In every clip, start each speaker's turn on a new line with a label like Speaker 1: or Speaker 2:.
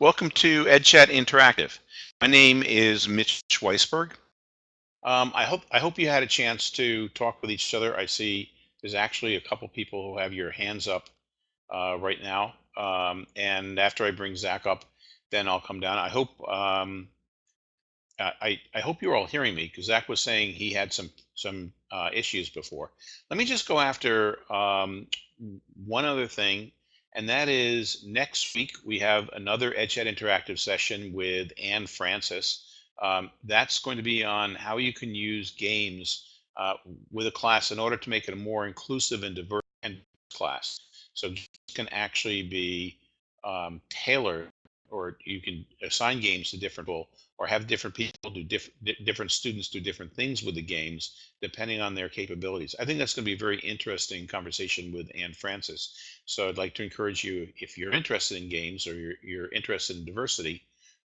Speaker 1: Welcome to EdChat Interactive. My name is Mitch Weisberg. Um, I hope I hope you had a chance to talk with each other. I see there's actually a couple people who have your hands up uh, right now. Um, and after I bring Zach up, then I'll come down. I hope um, I, I hope you're all hearing me because Zach was saying he had some some uh, issues before. Let me just go after um, one other thing and that is next week we have another EdChat Interactive session with Anne Francis. Um, that's going to be on how you can use games uh, with a class in order to make it a more inclusive and diverse class. So can actually be um, tailored or you can assign games to different people or have different people do different different students do different things with the games depending on their capabilities. I think that's going to be a very interesting conversation with Anne Francis. So I'd like to encourage you, if you're interested in games or you're, you're interested in diversity,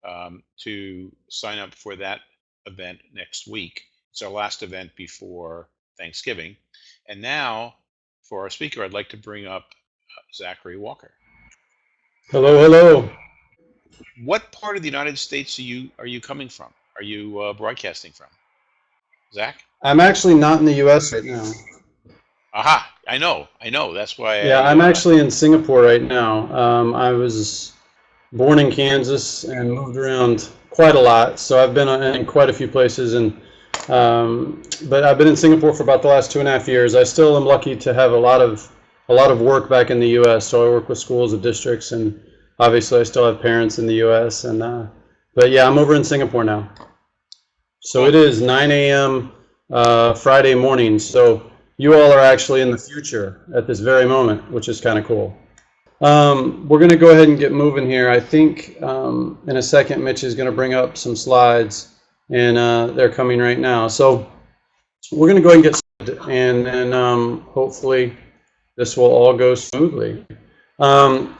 Speaker 1: um, to sign up for that event next week. It's our last event before Thanksgiving. And now for our speaker, I'd like to bring up uh, Zachary Walker.
Speaker 2: Hello, hello
Speaker 1: what part of the United States are you are you coming from? Are you uh, broadcasting from? Zach?
Speaker 2: I'm actually not in the U.S. right now.
Speaker 1: Aha! I know, I know. That's why.
Speaker 2: Yeah, I, am actually in Singapore right now. Um, I was born in Kansas and moved around quite a lot, so I've been in quite a few places. And um, but I've been in Singapore for about the last two and a half years. I still am lucky to have a lot of a lot of work back in the U.S. So I work with schools and districts and obviously I still have parents in the U.S. and uh, but yeah, I'm over in Singapore now. So it is 9 a.m. Uh, Friday morning. So you all are actually in the future at this very moment, which is kind of cool. Um, we're going to go ahead and get moving here. I think um, in a second, Mitch is going to bring up some slides, and uh, they're coming right now. So we're going to go ahead and get started, and then um, hopefully this will all go smoothly. Um,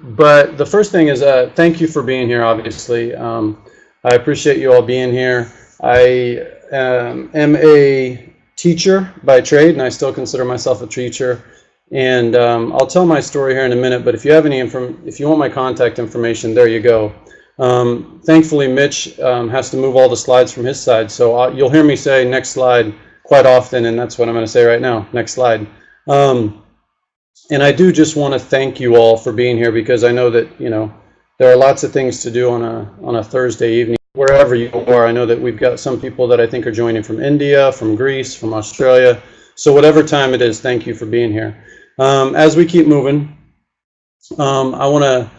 Speaker 2: but the first thing is uh, thank you for being here, obviously. Um, I appreciate you all being here. I um, am a teacher by trade, and I still consider myself a teacher. And um, I'll tell my story here in a minute, but if you have any inform if you want my contact information, there you go. Um, thankfully, Mitch um, has to move all the slides from his side, so I'll, you'll hear me say next slide quite often, and that's what I'm going to say right now. Next slide. Um, and I do just want to thank you all for being here because I know that, you know, there are lots of things to do on a, on a Thursday evening, wherever you are. I know that we've got some people that I think are joining from India, from Greece, from Australia. So whatever time it is, thank you for being here. Um, as we keep moving, um, I want to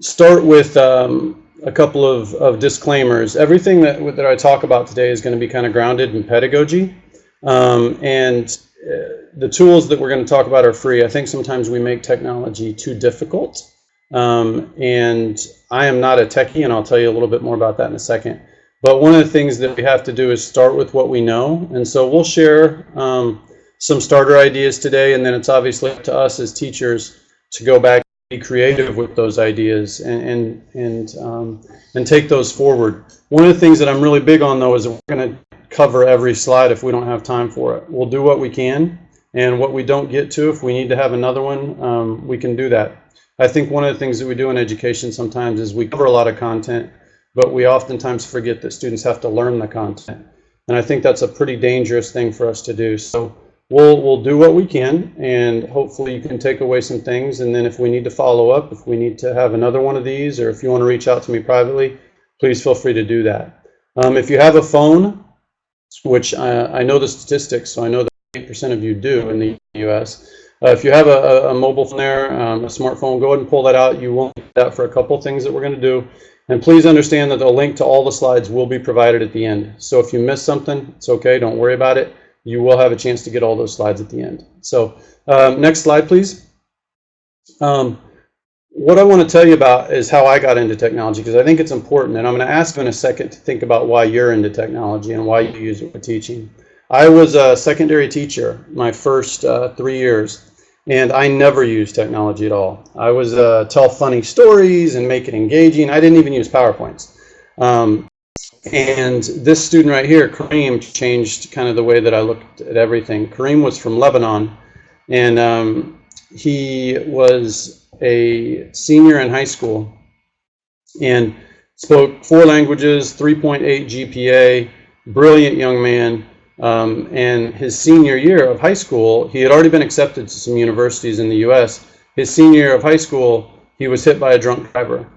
Speaker 2: start with um, a couple of, of disclaimers. Everything that, that I talk about today is going to be kind of grounded in pedagogy. Um, and the tools that we're going to talk about are free. I think sometimes we make technology too difficult. Um, and I am not a techie, and I'll tell you a little bit more about that in a second. But one of the things that we have to do is start with what we know. And so we'll share um, some starter ideas today, and then it's obviously up to us as teachers to go back and be creative with those ideas and, and, and, um, and take those forward. One of the things that I'm really big on, though, is we're going to cover every slide if we don't have time for it. We'll do what we can, and what we don't get to, if we need to have another one, um, we can do that. I think one of the things that we do in education sometimes is we cover a lot of content, but we oftentimes forget that students have to learn the content. And I think that's a pretty dangerous thing for us to do. So we'll, we'll do what we can, and hopefully you can take away some things. And then if we need to follow up, if we need to have another one of these, or if you want to reach out to me privately, please feel free to do that. Um, if you have a phone, which I, I know the statistics, so I know that 8% of you do in the US. Uh, if you have a, a mobile phone there, um, a smartphone, go ahead and pull that out. You won't need that for a couple things that we're going to do. And please understand that the link to all the slides will be provided at the end. So if you miss something, it's okay. Don't worry about it. You will have a chance to get all those slides at the end. So um, next slide, please. Um, what I want to tell you about is how I got into technology because I think it's important. And I'm going to ask you in a second to think about why you're into technology and why you use it for teaching. I was a secondary teacher my first uh, three years, and I never used technology at all. I was uh, tell funny stories and make it engaging. I didn't even use PowerPoints. Um, and this student right here, Kareem, changed kind of the way that I looked at everything. Kareem was from Lebanon, and um, he was a senior in high school, and spoke four languages, 3.8 GPA, brilliant young man. Um, and his senior year of high school, he had already been accepted to some universities in the U.S. His senior year of high school, he was hit by a drunk driver,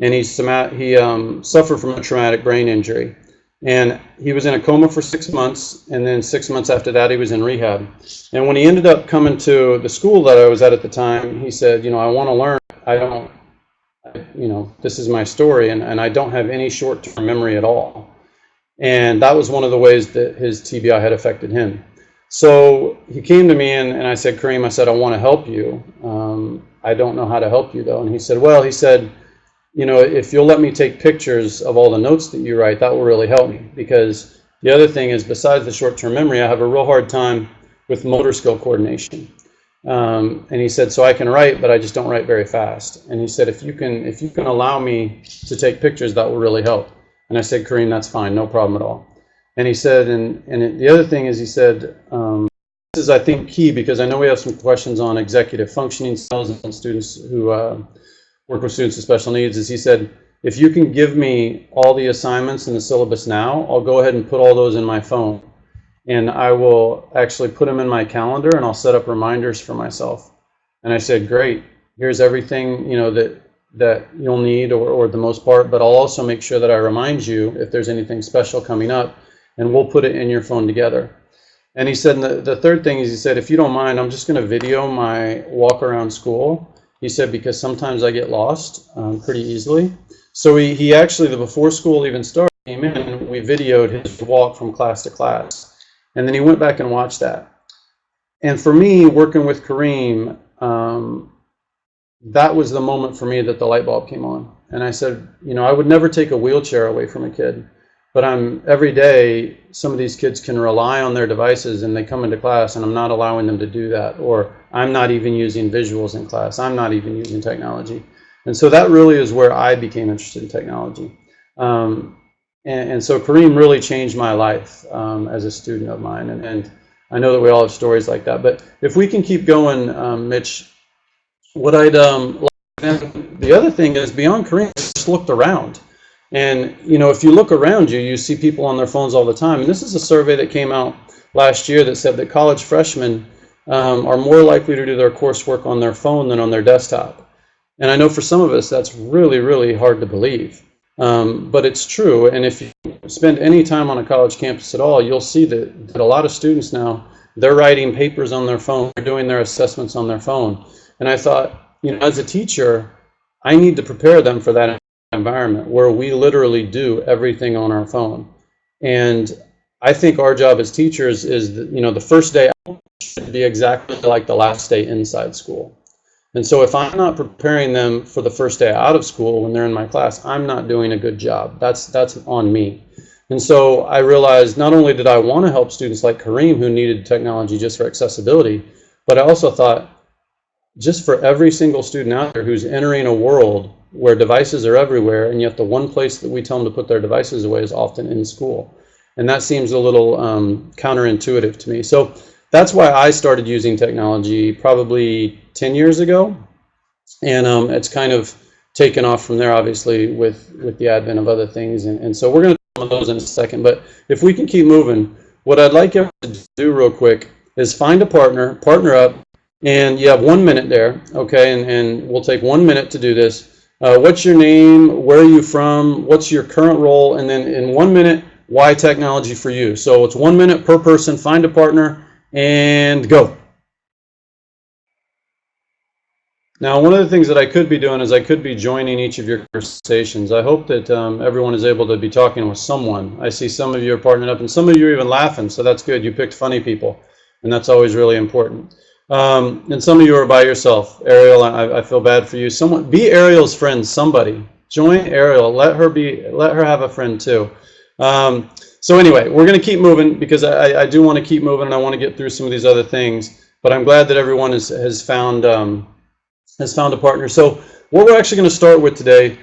Speaker 2: and he, he um, suffered from a traumatic brain injury. And he was in a coma for six months, and then six months after that, he was in rehab. And when he ended up coming to the school that I was at at the time, he said, You know, I want to learn. I don't, you know, this is my story, and, and I don't have any short term memory at all. And that was one of the ways that his TBI had affected him. So he came to me and, and I said, Kareem, I said, I want to help you. Um, I don't know how to help you though. And he said, Well, he said, you know, if you'll let me take pictures of all the notes that you write, that will really help me. Because the other thing is, besides the short term memory, I have a real hard time with motor skill coordination. Um, and he said, so I can write, but I just don't write very fast. And he said, if you can, if you can allow me to take pictures, that will really help. And I said, Kareem, that's fine, no problem at all. And he said, and, and the other thing is, he said, um, this is, I think, key because I know we have some questions on executive functioning styles and students who uh, work with students with special needs. Is he said, if you can give me all the assignments in the syllabus now, I'll go ahead and put all those in my phone and I will actually put them in my calendar and I'll set up reminders for myself. And I said, great, here's everything, you know, that that you'll need or, or the most part, but I'll also make sure that I remind you if there's anything special coming up and we'll put it in your phone together. And he said, the, the third thing is he said, if you don't mind, I'm just gonna video my walk around school. He said, because sometimes I get lost um, pretty easily. So he, he actually, the before school even started, came in and we videoed his walk from class to class. And then he went back and watched that. And for me, working with Kareem, um, that was the moment for me that the light bulb came on. And I said, you know, I would never take a wheelchair away from a kid, but I'm every day, some of these kids can rely on their devices and they come into class and I'm not allowing them to do that. Or I'm not even using visuals in class. I'm not even using technology. And so that really is where I became interested in technology. Um, and, and, so Kareem really changed my life um, as a student of mine. And, and, I know that we all have stories like that. But if we can keep going, um, Mitch, what I'd um, like, the other thing is beyond Kareem, just looked around. And you know, if you look around you, you see people on their phones all the time. And this is a survey that came out last year that said that college freshmen um, are more likely to do their coursework on their phone than on their desktop. And I know for some of us that's really, really hard to believe. Um, but it's true. And if you spend any time on a college campus at all, you'll see that, that a lot of students now, they're writing papers on their phone, they're doing their assessments on their phone. And I thought, you know, as a teacher, I need to prepare them for that environment where we literally do everything on our phone. And I think our job as teachers is, that, you know, the first day should be exactly like the last day inside school. And so if I'm not preparing them for the first day out of school when they're in my class, I'm not doing a good job. That's that's on me. And so I realized not only did I want to help students like Kareem who needed technology just for accessibility, but I also thought just for every single student out there who's entering a world where devices are everywhere and yet the one place that we tell them to put their devices away is often in school. And that seems a little um, counterintuitive to me. So that's why I started using technology probably 10 years ago. And um, it's kind of taken off from there, obviously, with, with the advent of other things. And, and so we're going to talk about those in a second. But if we can keep moving, what I'd like you to do real quick is find a partner, partner up, and you have one minute there, okay? And, and we'll take one minute to do this. Uh, what's your name? Where are you from? What's your current role? And then in one minute, why technology for you? So it's one minute per person. Find a partner and go. Now, one of the things that I could be doing is I could be joining each of your conversations. I hope that um, everyone is able to be talking with someone. I see some of you are partnering up, and some of you are even laughing, so that's good. You picked funny people, and that's always really important. Um, and some of you are by yourself. Ariel, I, I feel bad for you. Someone, be Ariel's friend. Somebody join Ariel. Let her be. Let her have a friend too. Um, so anyway, we're going to keep moving because I, I do want to keep moving and I want to get through some of these other things. But I'm glad that everyone has, has found um, has found a partner. So what we're actually going to start with today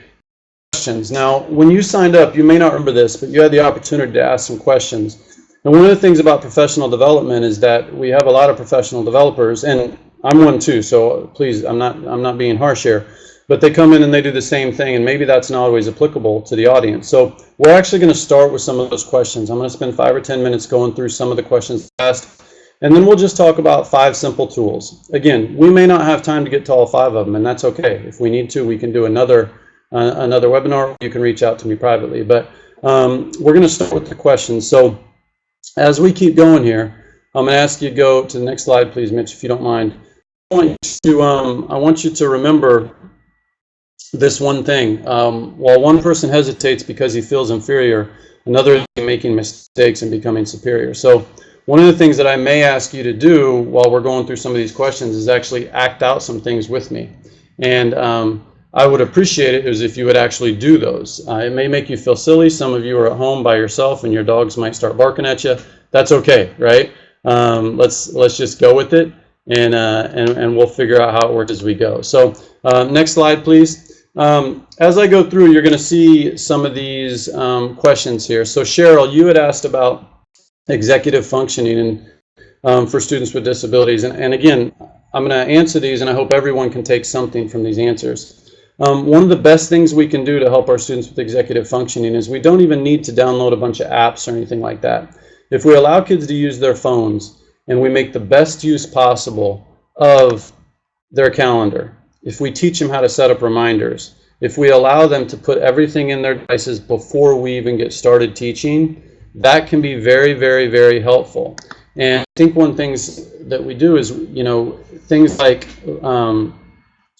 Speaker 2: questions. Now, when you signed up, you may not remember this, but you had the opportunity to ask some questions. And one of the things about professional development is that we have a lot of professional developers, and I'm one too. So please, I'm not I'm not being harsh here. but they come in and they do the same thing, and maybe that's not always applicable to the audience. So we're actually going to start with some of those questions. I'm going to spend five or 10 minutes going through some of the questions asked, and then we'll just talk about five simple tools. Again, we may not have time to get to all five of them, and that's okay. If we need to, we can do another uh, another webinar. You can reach out to me privately, but um, we're going to start with the questions. So as we keep going here, I'm going to ask you to go to the next slide, please, Mitch, if you don't mind. I want you to, um, I want you to remember this one thing. Um, while one person hesitates because he feels inferior, another is making mistakes and becoming superior. So one of the things that I may ask you to do while we're going through some of these questions is actually act out some things with me. And um, I would appreciate it is if you would actually do those. Uh, it may make you feel silly. Some of you are at home by yourself and your dogs might start barking at you. That's okay, right? Um, let's let's just go with it and, uh, and, and we'll figure out how it works as we go. So uh, next slide, please. Um, as I go through, you're going to see some of these um, questions here. So Cheryl, you had asked about executive functioning and um, for students with disabilities. And, and again, I'm going to answer these and I hope everyone can take something from these answers. Um, one of the best things we can do to help our students with executive functioning is we don't even need to download a bunch of apps or anything like that. If we allow kids to use their phones and we make the best use possible of their calendar, if we teach them how to set up reminders, if we allow them to put everything in their devices before we even get started teaching, that can be very, very, very helpful. And I think one things that we do is, you know, things like um,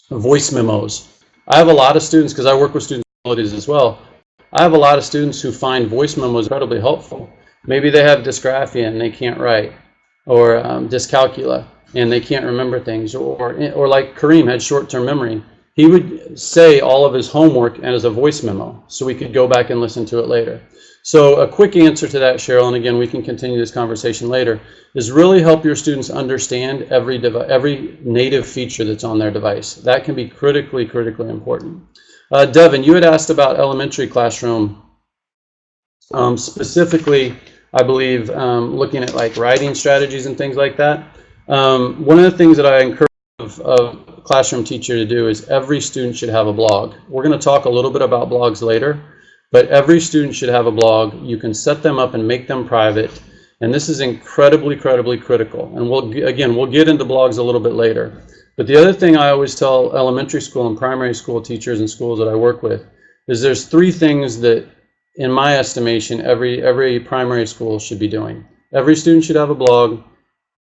Speaker 2: voice memos. I have a lot of students, because I work with students with disabilities as well, I have a lot of students who find voice memos incredibly helpful. Maybe they have dysgraphia and they can't write, or um, dyscalculia and they can't remember things, or, or like Kareem had short-term memory. He would say all of his homework as a voice memo, so we could go back and listen to it later. So a quick answer to that, Cheryl, and again, we can continue this conversation later, is really help your students understand every, every native feature that's on their device. That can be critically, critically important. Uh, Devin, you had asked about elementary classroom, um, specifically, I believe, um, looking at like writing strategies and things like that. Um, one of the things that I encourage a classroom teacher to do is every student should have a blog. We're going to talk a little bit about blogs later, but every student should have a blog. You can set them up and make them private. And this is incredibly, incredibly critical. And we'll, again, we'll get into blogs a little bit later. But the other thing I always tell elementary school and primary school teachers and schools that I work with is there's three things that, in my estimation, every, every primary school should be doing. Every student should have a blog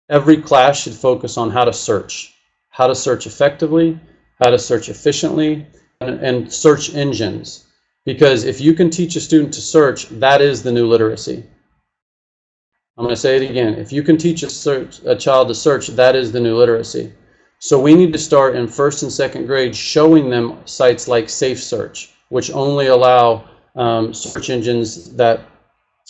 Speaker 2: every class should focus on how to search, how to search effectively, how to search efficiently, and, and, search engines. Because if you can teach a student to search, that is the new literacy. I'm going to say it again. If you can teach a, search, a child to search, that is the new literacy. So we need to start in first and second grade showing them sites like Safe Search, which only allow um, search engines that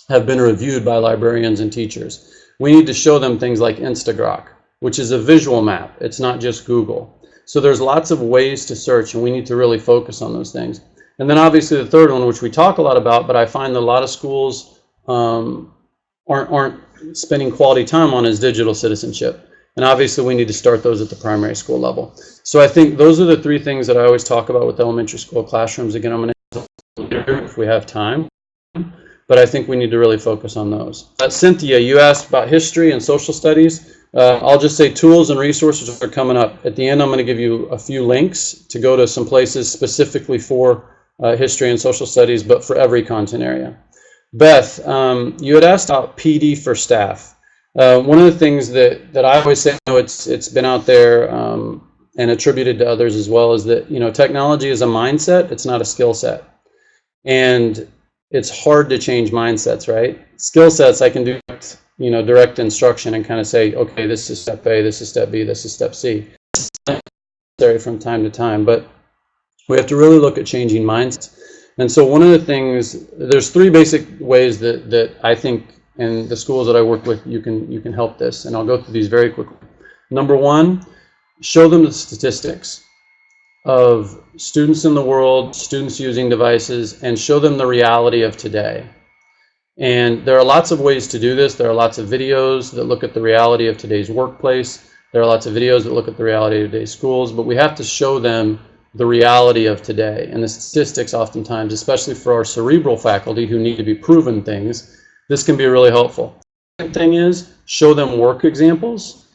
Speaker 2: have been reviewed by librarians and teachers we need to show them things like Instagrok, which is a visual map. It's not just Google. So there's lots of ways to search, and we need to really focus on those things. And then obviously the third one, which we talk a lot about, but I find that a lot of schools um, aren't, aren't spending quality time on is digital citizenship. And obviously we need to start those at the primary school level. So I think those are the three things that I always talk about with elementary school classrooms. Again, I'm going to if we have time but I think we need to really focus on those. Uh, Cynthia, you asked about history and social studies. Uh, I'll just say tools and resources are coming up. At the end, I'm going to give you a few links to go to some places specifically for uh, history and social studies, but for every content area. Beth, um, you had asked about PD for staff. Uh, one of the things that, that I always say, know, it's, it's been out there um, and attributed to others as well, is that you know technology is a mindset, it's not a skill set. And it's hard to change mindsets, right? Skill sets, I can do, you know, direct instruction and kind of say, okay, this is step A, this is step B, this is step C. Necessary from time to time, but we have to really look at changing minds. And so one of the things, there's three basic ways that, that I think in the schools that I work with, you can, you can help this. And I'll go through these very quickly. Number one, show them the statistics of students in the world, students using devices, and show them the reality of today. And there are lots of ways to do this. There are lots of videos that look at the reality of today's workplace. There are lots of videos that look at the reality of today's schools, but we have to show them the reality of today and the statistics oftentimes, especially for our cerebral faculty who need to be proven things, this can be really helpful. Second thing is show them work examples.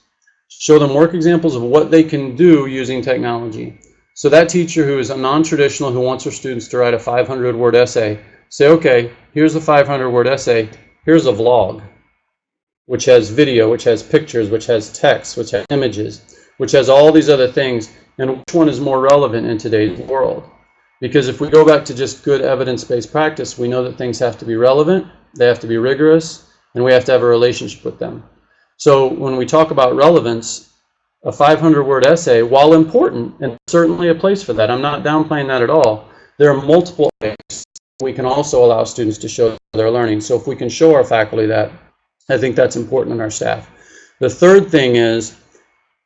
Speaker 2: Show them work examples of what they can do using technology. So that teacher who is a non-traditional who wants her students to write a 500 word essay, say, okay, here's a 500 word essay, here's a vlog, which has video, which has pictures, which has text, which has images, which has all these other things, and which one is more relevant in today's world? Because if we go back to just good evidence-based practice, we know that things have to be relevant, they have to be rigorous, and we have to have a relationship with them. So when we talk about relevance, a 500 word essay, while important, and certainly a place for that, I'm not downplaying that at all, there are multiple ways we can also allow students to show their learning. So if we can show our faculty that, I think that's important in our staff. The third thing is,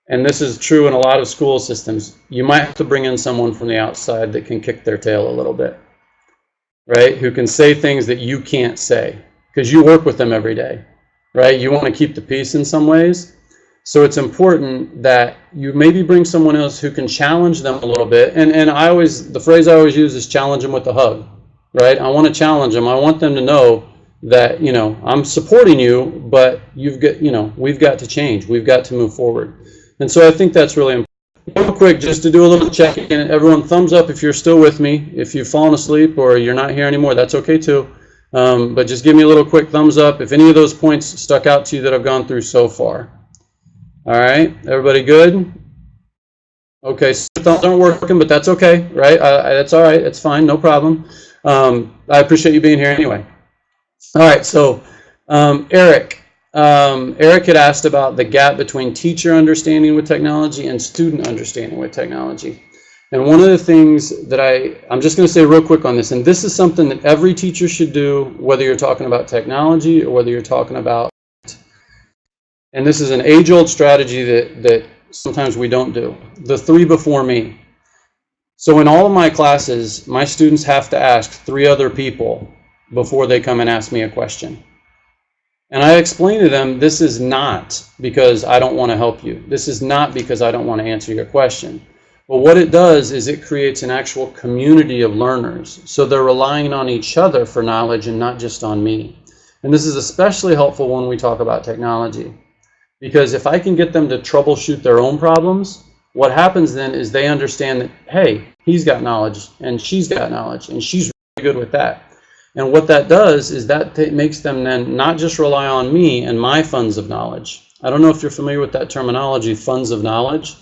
Speaker 2: and this is true in a lot of school systems, you might have to bring in someone from the outside that can kick their tail a little bit, right? Who can say things that you can't say because you work with them every day, right? You want to keep the peace in some ways. So it's important that you maybe bring someone else who can challenge them a little bit. And, and I always, the phrase I always use is challenge them with a hug, right? I want to challenge them. I want them to know that, you know, I'm supporting you, but you've got, you know, we've got to change. We've got to move forward. And so I think that's really important. Real quick, just to do a little check-in, everyone thumbs up if you're still with me. If you've fallen asleep or you're not here anymore, that's okay too. Um, but just give me a little quick thumbs up if any of those points stuck out to you that I've gone through so far. All right, everybody good? Okay, so thumbs aren't working, but that's okay, right? That's all right, it's fine, no problem. Um, I appreciate you being here anyway. All right, so um, Eric, um, Eric had asked about the gap between teacher understanding with technology and student understanding with technology. And one of the things that I, I'm just going to say real quick on this, and this is something that every teacher should do, whether you're talking about technology or whether you're talking about, and this is an age-old strategy that, that sometimes we don't do, the three before me. So in all of my classes, my students have to ask three other people before they come and ask me a question. And I explain to them, this is not because I don't want to help you. This is not because I don't want to answer your question. But what it does is it creates an actual community of learners. So they're relying on each other for knowledge and not just on me. And this is especially helpful when we talk about technology. Because if I can get them to troubleshoot their own problems, what happens then is they understand that, hey, he's got knowledge and she's got knowledge and she's really good with that. And what that does is that makes them then not just rely on me and my funds of knowledge. I don't know if you're familiar with that terminology, funds of knowledge.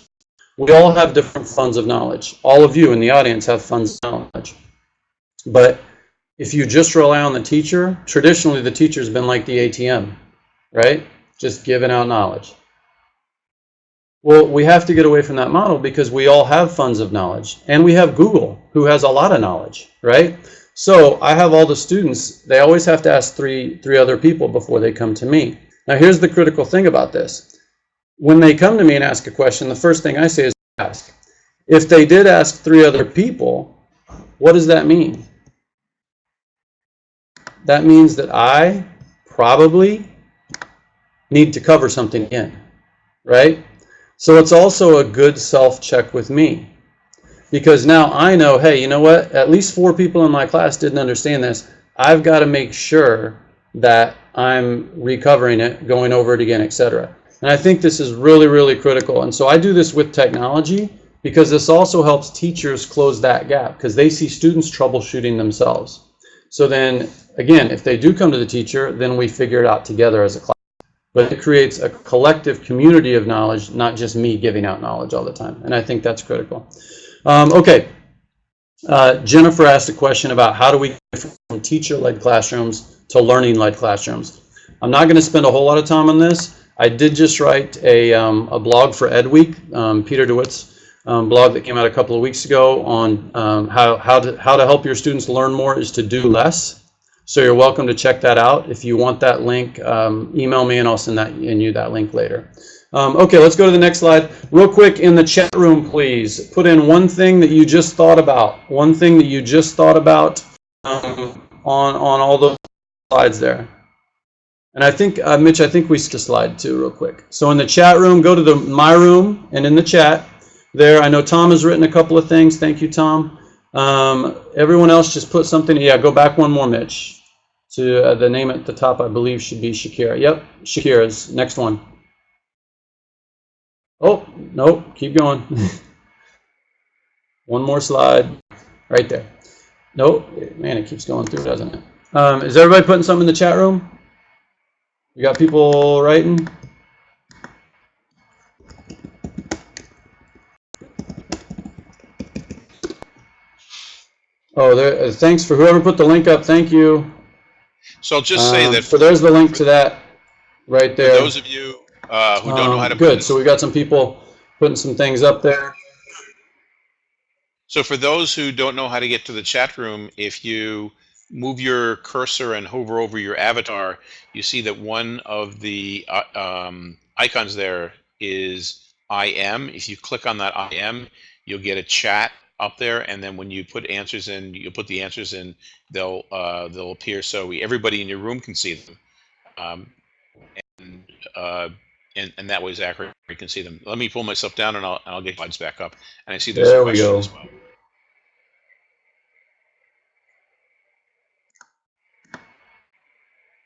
Speaker 2: We all have different funds of knowledge. All of you in the audience have funds of knowledge. But if you just rely on the teacher, traditionally the teacher's been like the ATM, right? Just giving out knowledge. Well, we have to get away from that model because we all have funds of knowledge. And we have Google, who has a lot of knowledge, right? So I have all the students, they always have to ask three, three other people before they come to me. Now here's the critical thing about this when they come to me and ask a question, the first thing I say is ask. If they did ask three other people, what does that mean? That means that I probably need to cover something in, right? So it's also a good self-check with me. Because now I know, hey, you know what? At least four people in my class didn't understand this. I've got to make sure that I'm recovering it, going over it again, etc. And I think this is really, really critical. And so I do this with technology because this also helps teachers close that gap because they see students troubleshooting themselves. So then, again, if they do come to the teacher, then we figure it out together as a class. But it creates a collective community of knowledge, not just me giving out knowledge all the time. And I think that's critical. Um, okay. Uh, Jennifer asked a question about how do we go from teacher-led classrooms to learning-led classrooms. I'm not going to spend a whole lot of time on this. I did just write a, um, a blog for EdWeek, um, Peter DeWitt's um, blog that came out a couple of weeks ago on um, how, how, to, how to help your students learn more is to do less. So you're welcome to check that out. If you want that link, um, email me and I'll send that and you that link later. Um, okay, let's go to the next slide. Real quick, in the chat room, please, put in one thing that you just thought about. One thing that you just thought about on, on all those slides there. And I think, uh, Mitch, I think we should slide too real quick. So in the chat room, go to the my room and in the chat, there. I know Tom has written a couple of things. Thank you, Tom. Um, everyone else just put something. Yeah, go back one more, Mitch. To uh, the name at the top, I believe should be Shakira. Yep, Shakira's next one. Oh, no, keep going. one more slide, right there. Nope, man, it keeps going through, doesn't it? Um, is everybody putting something in the chat room? We got people writing? Oh, there, uh, thanks for whoever put the link up. Thank you.
Speaker 1: So I'll just say
Speaker 2: Um,
Speaker 1: that
Speaker 2: So there's the link to that right there.
Speaker 1: those of you uh, who don't know how to
Speaker 2: Um, Good, so we've got some people putting some things up there.
Speaker 1: So for those who don't know how to get to the chat room, if you move your cursor and hover over your avatar, you see that one of the uh, um, icons there is IM. If you click on that IM, you'll get a chat up there, and then when you put answers in, you'll put the answers in. They'll uh, they'll appear so we, everybody in your room can see them, um, and, uh, and and that way. You can see them. Let me pull myself down, and I'll I'll get slides back up. And I see there's
Speaker 2: There
Speaker 1: a
Speaker 2: we go.
Speaker 1: as well.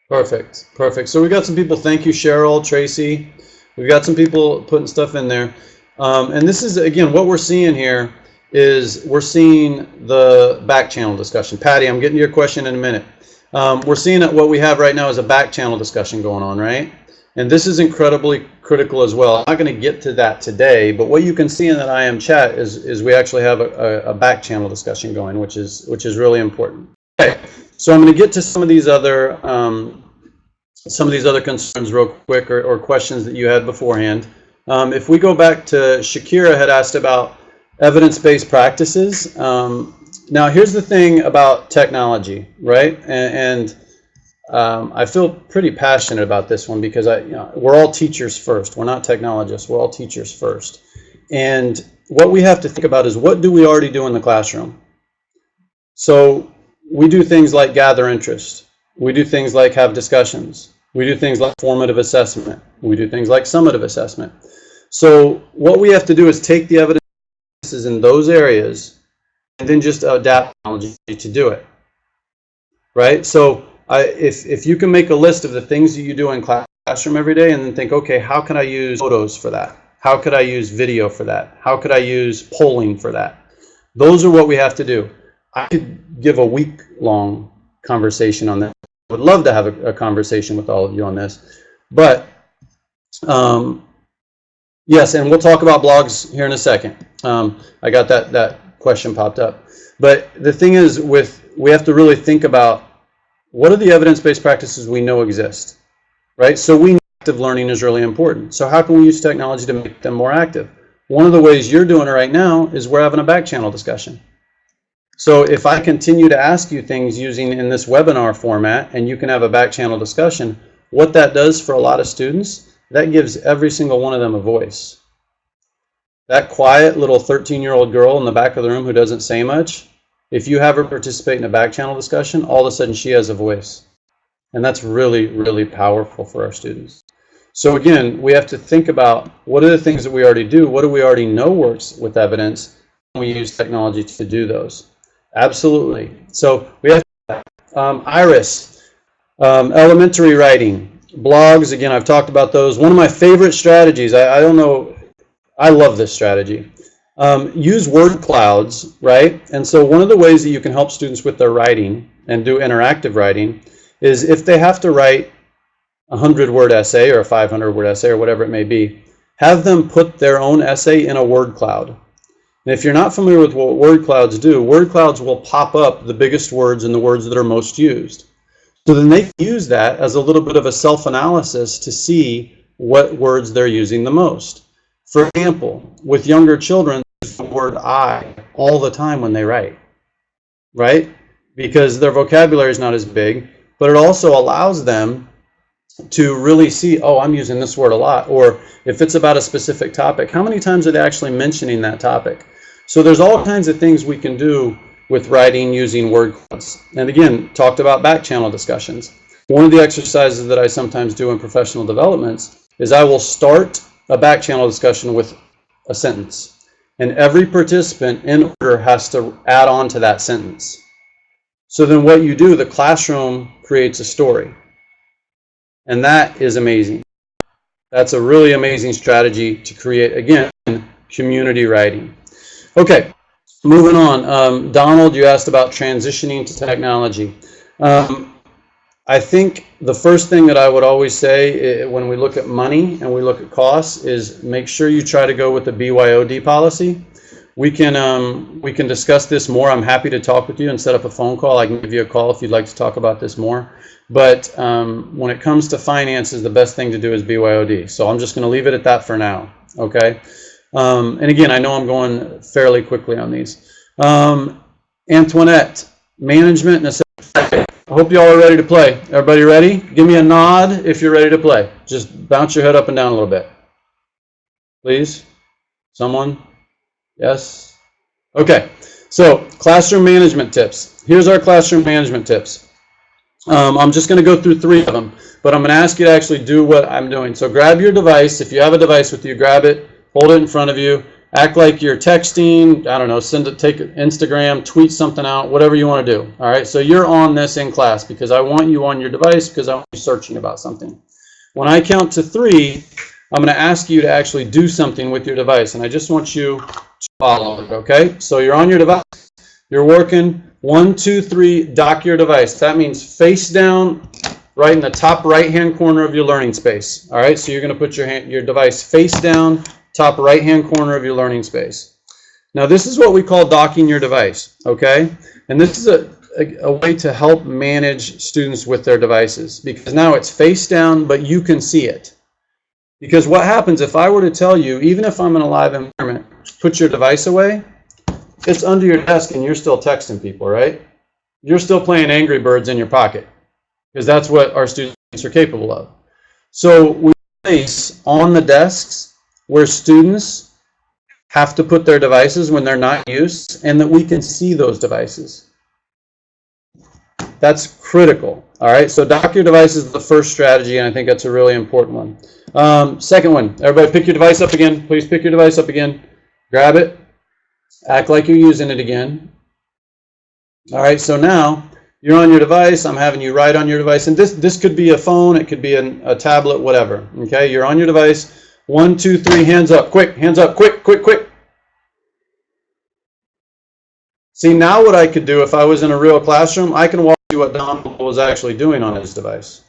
Speaker 2: Perfect, perfect. So we got some people, thank you Cheryl, Tracy. We've got some people putting stuff in there. Um, and this is, again, what we're seeing here is we're seeing the back channel discussion. Patty, I'm getting to your question in a minute. Um, we're seeing that what we have right now is a back channel discussion going on, right? And this is incredibly critical as well. I'm not going to get to that today, but what you can see in that IM chat is, is we actually have a, a, back channel discussion going, which is, which is really important. Okay, so I'm going to get to some of these other um, some of these other concerns real quick or, or questions that you had beforehand. Um, if we go back to Shakira had asked about evidence-based practices. Um, now here's the thing about technology, right? And, and um, I feel pretty passionate about this one because I, you know, we're all teachers first. We're not technologists. We're all teachers first. And what we have to think about is what do we already do in the classroom? So we do things like gather interest. We do things like have discussions. We do things like formative assessment. We do things like summative assessment. So what we have to do is take the evidence in those areas and then just adapt technology to do it. Right? So I, if, if you can make a list of the things that you do in classroom every day and then think, okay, how can I use photos for that? How could I use video for that? How could I use polling for that? Those are what we have to do. I could give a week long conversation on that. I would love to have a, a conversation with all of you on this. But um, yes, and we'll talk about blogs here in a second. Um, I got that, that question popped up. But the thing is with, we have to really think about what are the evidence-based practices we know exist, right? So we know active learning is really important. So how can we use technology to make them more active? One of the ways you're doing it right now is we're having a back channel discussion. So if I continue to ask you things using in this webinar format and you can have a back channel discussion, what that does for a lot of students, that gives every single one of them a voice. That quiet little 13-year-old girl in the back of the room who doesn't say much, if you have her participate in a back channel discussion, all of a sudden she has a voice. And that's really, really powerful for our students. So again, we have to think about what are the things that we already do? What do we already know works with evidence? And we use technology to do those. Absolutely. So we have um, Iris, um, elementary writing, blogs. Again, I've talked about those. One of my favorite strategies. I, I don't know. I love this strategy. Um, use word clouds, right? And so one of the ways that you can help students with their writing and do interactive writing is if they have to write a 100 word essay or a 500 word essay or whatever it may be, have them put their own essay in a word cloud. And if you're not familiar with what word clouds do, word clouds will pop up the biggest words and the words that are most used. So then they use that as a little bit of a self-analysis to see what words they're using the most. For example, with younger children, word I all the time when they write, right? Because their vocabulary is not as big, but it also allows them to really see, oh, I'm using this word a lot. Or if it's about a specific topic, how many times are they actually mentioning that topic? So there's all kinds of things we can do with writing using word clouds. And again, talked about back channel discussions. One of the exercises that I sometimes do in professional developments is I will start a back channel discussion with a sentence. And every participant in order has to add on to that sentence. So then what you do, the classroom creates a story. And that is amazing. That's a really amazing strategy to create, again, community writing. Okay, moving on. Um, Donald, you asked about transitioning to technology. Um, I think the first thing that I would always say eh, when we look at money and we look at costs is make sure you try to go with the BYOD policy. We can um, we can discuss this more. I'm happy to talk with you and set up a phone call. I can give you a call if you'd like to talk about this more. But um, when it comes to finances, the best thing to do is BYOD. So I'm just going to leave it at that for now. Okay. Um, and again, I know I'm going fairly quickly on these. Um, Antoinette, management and hope you all are ready to play. Everybody ready? Give me a nod if you're ready to play. Just bounce your head up and down a little bit. Please? Someone? Yes? Okay. So, classroom management tips. Here's our classroom management tips. Um, I'm just going to go through three of them, but I'm going to ask you to actually do what I'm doing. So grab your device. If you have a device with you, grab it, hold it in front of you, act like you're texting, I don't know, send it, take Instagram, tweet something out, whatever you want to do. All right, so you're on this in class because I want you on your device because I want you searching about something. When I count to three, I'm going to ask you to actually do something with your device, and I just want you to follow it, okay? So you're on your device, you're working, one, two, three, dock your device. That means face down, right in the top right-hand corner of your learning space. All right, so you're going to put your, hand, your device face down, top right hand corner of your learning space. Now this is what we call docking your device, okay? And this is a, a, a, way to help manage students with their devices because now it's face down, but you can see it. Because what happens if I were to tell you, even if I'm in a live environment, put your device away, it's under your desk and you're still texting people, right? You're still playing Angry Birds in your pocket because that's what our students are capable of. So we place on the desks where students have to put their devices when they're not used and that we can see those devices. That's critical. All right, so dock your device is the first strategy, and I think that's a really important one. Um, second one, everybody pick your device up again. Please pick your device up again. Grab it. Act like you're using it again. All right, so now you're on your device. I'm having you write on your device, and this this could be a phone, it could be an, a tablet, whatever. Okay, you're on your device. One, two, three, hands up, quick, hands up, quick, quick, quick. See, now what I could do if I was in a real classroom, I can walk you what Donald was actually doing on his device.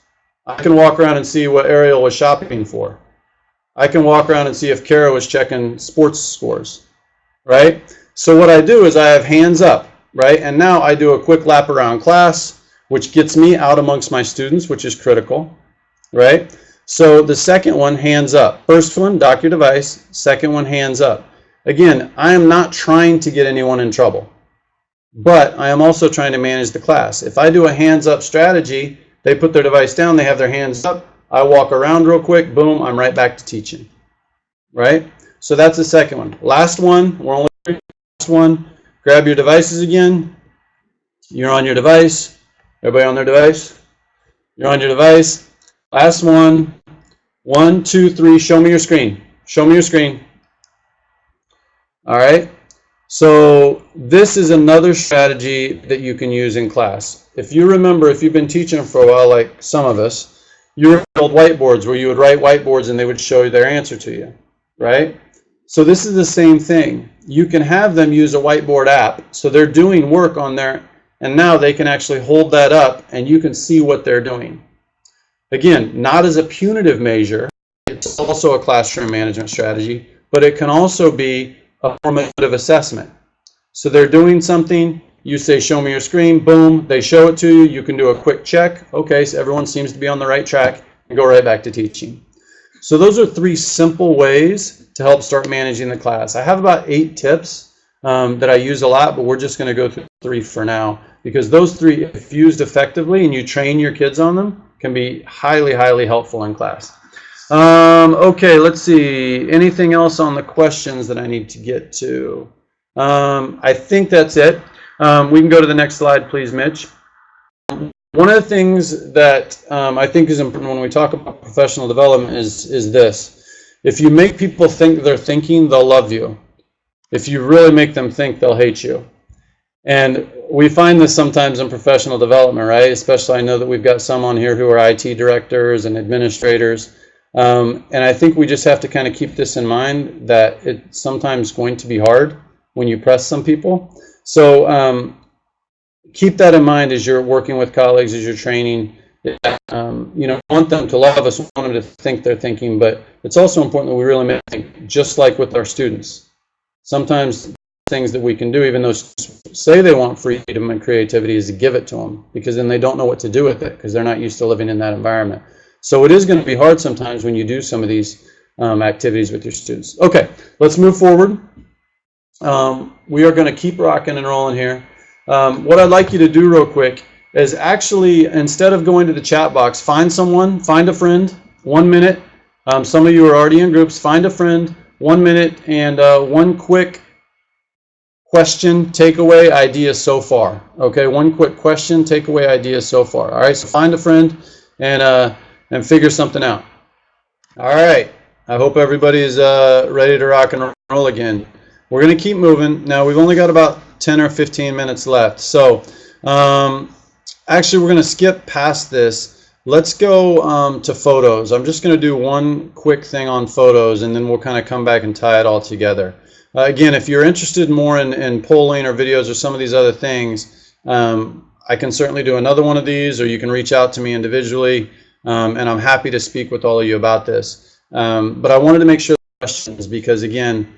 Speaker 2: I can walk around and see what Ariel was shopping for. I can walk around and see if Kara was checking sports scores, right? So what I do is I have hands up, right? And now I do a quick lap around class, which gets me out amongst my students, which is critical, right? So the second one, hands up. First one, dock your device. Second one, hands up. Again, I am not trying to get anyone in trouble, but I am also trying to manage the class. If I do a hands up strategy, they put their device down, they have their hands up, I walk around real quick, boom, I'm right back to teaching. Right? So that's the second one. Last one, we're only last one. Grab your devices again. You're on your device. Everybody on their device? You're on your device. Last one. One, two, three. Show me your screen. Show me your screen. All right. So this is another strategy that you can use in class. If you remember, if you've been teaching for a while, like some of us, you were old whiteboards where you would write whiteboards and they would show their answer to you, right? So this is the same thing. You can have them use a whiteboard app. So they're doing work on there, and now they can actually hold that up and you can see what they're doing. Again, not as a punitive measure, it's also a classroom management strategy, but it can also be a formative assessment. So they're doing something, you say, show me your screen, boom, they show it to you, you can do a quick check, okay, so everyone seems to be on the right track, and go right back to teaching. So those are three simple ways to help start managing the class. I have about eight tips um, that I use a lot, but we're just going to go through three for now because those three, if used effectively and you train your kids on them, can be highly, highly helpful in class. Um, okay, let's see. Anything else on the questions that I need to get to? Um, I think that's it. Um, we can go to the next slide, please, Mitch. One of the things that um, I think is important when we talk about professional development is, is this. If you make people think they're thinking, they'll love you. If you really make them think, they'll hate you. And we find this sometimes in professional development, right? Especially I know that we've got some on here who are IT directors and administrators. Um, and I think we just have to kind of keep this in mind that it's sometimes going to be hard when you press some people. So um, keep that in mind as you're working with colleagues, as you're training. Um, you know, want them to love us, want them to think they're thinking, but it's also important that we really make just like with our students. Sometimes things that we can do, even though say they want freedom and creativity, is to give it to them because then they don't know what to do with it because they're not used to living in that environment. So it is going to be hard sometimes when you do some of these um, activities with your students. Okay, let's move forward. Um, we are going to keep rocking and rolling here. Um, what I'd like you to do real quick is actually, instead of going to the chat box, find someone, find a friend, one minute. Um, some of you are already in groups. Find a friend, one minute, and uh, one quick question, takeaway, idea so far. Okay, one quick question, takeaway, idea so far. All right, so find a friend and uh, and figure something out. All right, I hope everybody's uh, ready to rock and roll again. We're gonna keep moving. Now we've only got about 10 or 15 minutes left. So um, actually we're gonna skip past this. Let's go um, to photos. I'm just gonna do one quick thing on photos and then we'll kind of come back and tie it all together. Uh, again, if you're interested more in, in polling or videos or some of these other things, um, I can certainly do another one of these or you can reach out to me individually um, and I'm happy to speak with all of you about this. Um, but I wanted to make sure questions because again,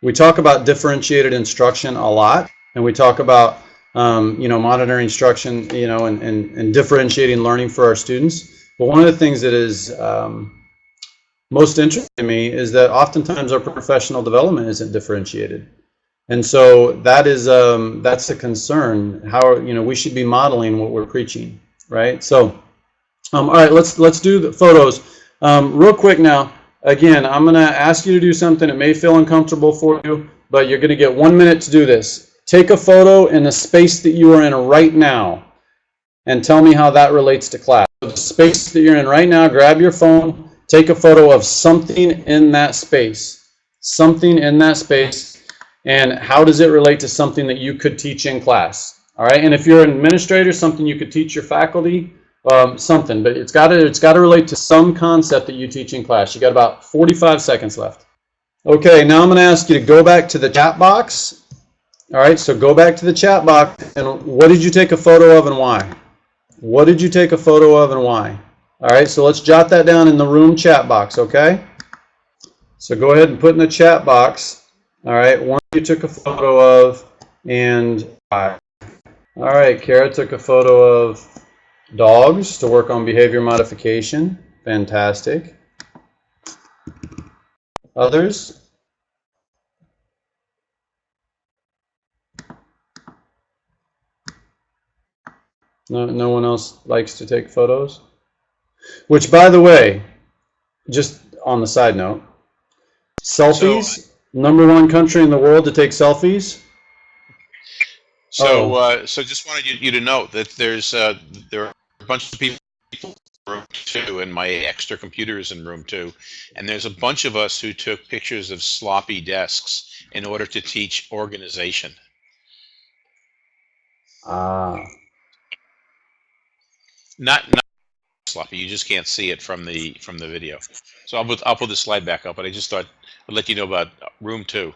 Speaker 2: we talk about differentiated instruction a lot, and we talk about um, you know monitoring instruction, you know, and, and, and differentiating learning for our students. But one of the things that is um, most interesting to me is that oftentimes our professional development isn't differentiated, and so that is um, that's a concern. How you know we should be modeling what we're preaching, right? So, um, all right, let's let's do the photos um, real quick now. Again, I'm going to ask you to do something. It may feel uncomfortable for you, but you're going to get one minute to do this. Take a photo in the space that you are in right now and tell me how that relates to class. The space that you're in right now, grab your phone, take a photo of something in that space. Something in that space, and how does it relate to something that you could teach in class? All right, and if you're an administrator, something you could teach your faculty, um, something, but it's got to it's got to relate to some concept that you teach in class. You got about 45 seconds left. Okay, now I'm going to ask you to go back to the chat box. All right, so go back to the chat box and what did you take a photo of and why? What did you take a photo of and why? All right, so let's jot that down in the room chat box, okay? So go ahead and put in the chat box, all right, one you took a photo of and. All right, Kara took a photo of Dogs to work on behavior modification. Fantastic. Others? No, no one else likes to take photos? Which, by the way, just on the side note, selfies, so, number one country in the world to take selfies.
Speaker 1: So, oh. uh, so just wanted you, you, to know that there's uh, there are a bunch of people in room two, and my extra computers in room two, and there's a bunch of us who took pictures of sloppy desks in order to teach organization.
Speaker 2: Ah.
Speaker 1: Not not sloppy. You just can't see it from the from the video. So I'll put I'll put the slide back up, but I just thought I'd let you know about room two.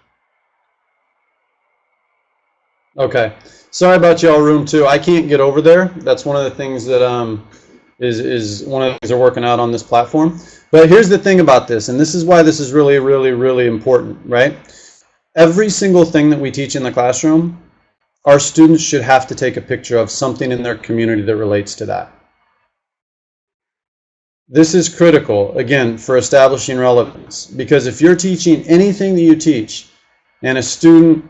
Speaker 2: Okay. Sorry about y'all room two. I can't get over there. That's one of the things that um, is, is one of the things they're working out on this platform. But here's the thing about this, and this is why this is really, really, really important, right? Every single thing that we teach in the classroom, our students should have to take a picture of something in their community that relates to that. This is critical, again, for establishing relevance. Because if you're teaching anything that you teach, and a student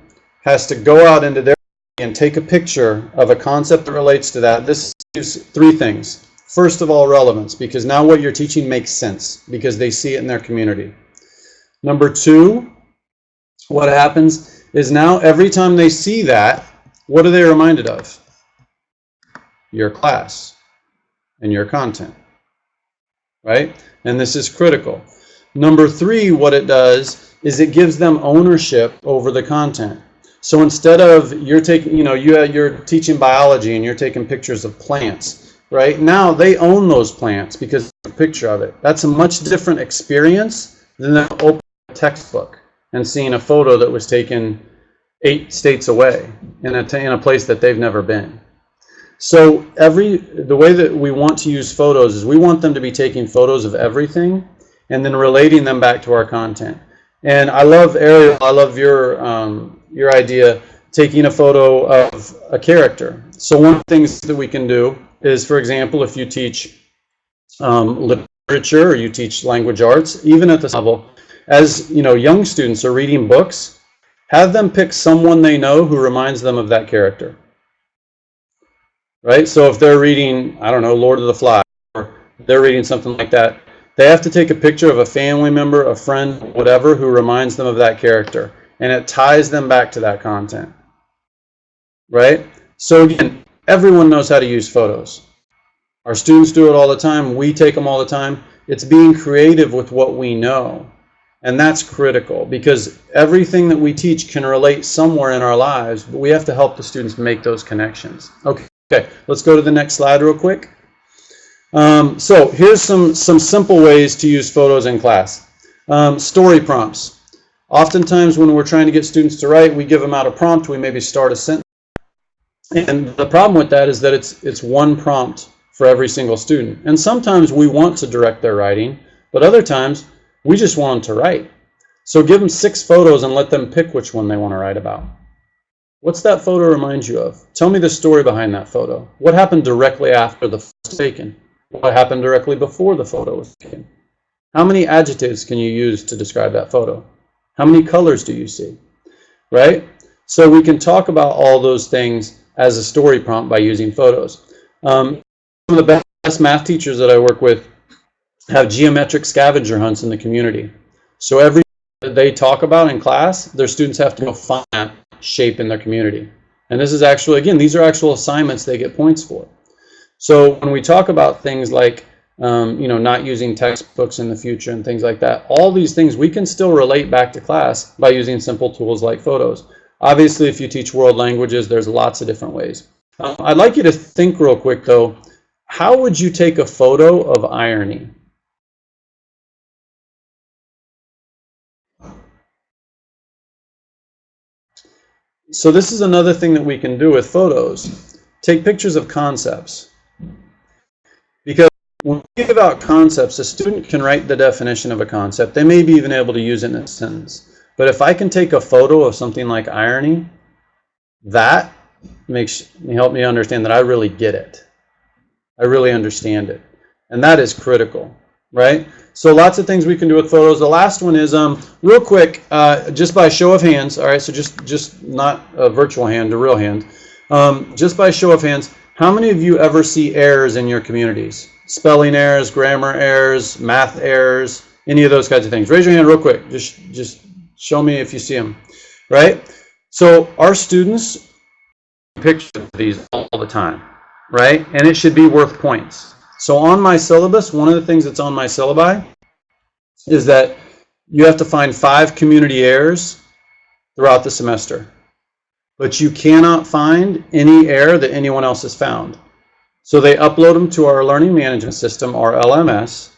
Speaker 2: has to go out into their and take a picture of a concept that relates to that. This is three things. First of all, relevance, because now what you're teaching makes sense because they see it in their community. Number two, what happens is now every time they see that, what are they reminded of? Your class and your content, right? And this is critical. Number three, what it does is it gives them ownership over the content. So instead of you're taking, you know, you, you're teaching biology and you're taking pictures of plants, right? Now they own those plants because a picture of it. That's a much different experience than opening a textbook and seeing a photo that was taken eight states away in a, in a place that they've never been. So every the way that we want to use photos is we want them to be taking photos of everything and then relating them back to our content. And I love Ariel, I love your um, your idea taking a photo of a character. So one of the things that we can do is, for example, if you teach um, literature or you teach language arts, even at this level, as you know, young students are reading books, have them pick someone they know who reminds them of that character. Right? So if they're reading, I don't know, Lord of the Flies, or they're reading something like that, they have to take a picture of a family member, a friend, whatever, who reminds them of that character. And it ties them back to that content. Right? So again, everyone knows how to use photos. Our students do it all the time. We take them all the time. It's being creative with what we know. And that's critical because everything that we teach can relate somewhere in our lives, but we have to help the students make those connections. Okay, okay. let's go to the next slide real quick. Um, so here's some, some simple ways to use photos in class. Um, story prompts. Oftentimes when we're trying to get students to write, we give them out a prompt, we maybe start a sentence. And the problem with that is that it's, it's one prompt for every single student. And sometimes we want to direct their writing, but other times we just want them to write. So give them six photos and let them pick which one they want to write about. What's that photo remind you of? Tell me the story behind that photo. What happened directly after the photo was taken? What happened directly before the photo was taken? How many adjectives can you use to describe that photo? How many colors do you see? Right? So we can talk about all those things as a story prompt by using photos. Um, some of the best math teachers that I work with have geometric scavenger hunts in the community. So every they talk about in class, their students have to go find that shape in their community. And this is actually, again, these are actual assignments they get points for. So when we talk about things like, um, you know, not using textbooks in the future and things like that, all these things we can still relate back to class by using simple tools like photos. Obviously, if you teach world languages, there's lots of different ways. Um, I'd like you to think real quick, though, how would you take a photo of irony? So this is another thing that we can do with photos. Take pictures of concepts. Because when we give out concepts, a student can write the definition of a concept. They may be even able to use it in a sentence. But if I can take a photo of something like irony, that makes help me understand that I really get it. I really understand it. And that is critical, right? So lots of things we can do with photos. The last one is, um, real quick, uh, just by show of hands, all right, so just, just not a virtual hand, a real hand. Um, just by show of hands, how many of you ever see errors in your communities? Spelling errors, grammar errors, math errors, any of those kinds of things. Raise your hand real quick. Just, just show me if you see them, right? So our students picture these all the time, right? And it should be worth points. So on my syllabus, one of the things that's on my syllabi is that you have to find five community errors throughout the semester. But you cannot find any error that anyone else has found. So they upload them to our learning management system, our LMS,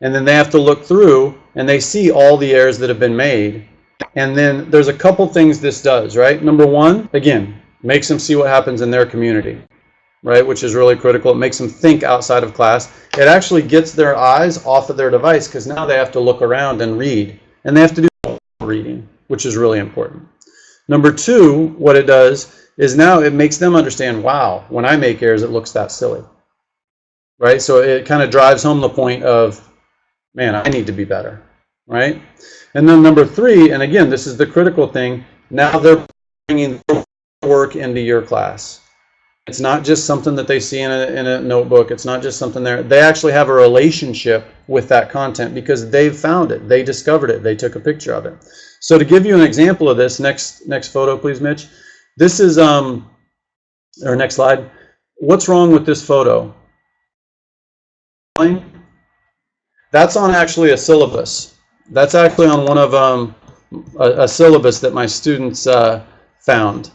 Speaker 2: and then they have to look through and they see all the errors that have been made. And then there's a couple things this does, right? Number one, again, makes them see what happens in their community right, which is really critical. It makes them think outside of class. It actually gets their eyes off of their device because now they have to look around and read. And they have to do reading, which is really important. Number two, what it does is now it makes them understand, wow, when I make errors, it looks that silly. Right? So it kind of drives home the point of, man, I need to be better. Right? And then number three, and again, this is the critical thing, now they're bringing work into your class. It's not just something that they see in a, in a notebook. It's not just something there. They actually have a relationship with that content because they've found it. They discovered it. They took a picture of it. So to give you an example of this, next next photo, please, Mitch. This is, um, or next slide. What's wrong with this photo? That's on actually a syllabus. That's actually on one of um, a, a syllabus that my students uh, found.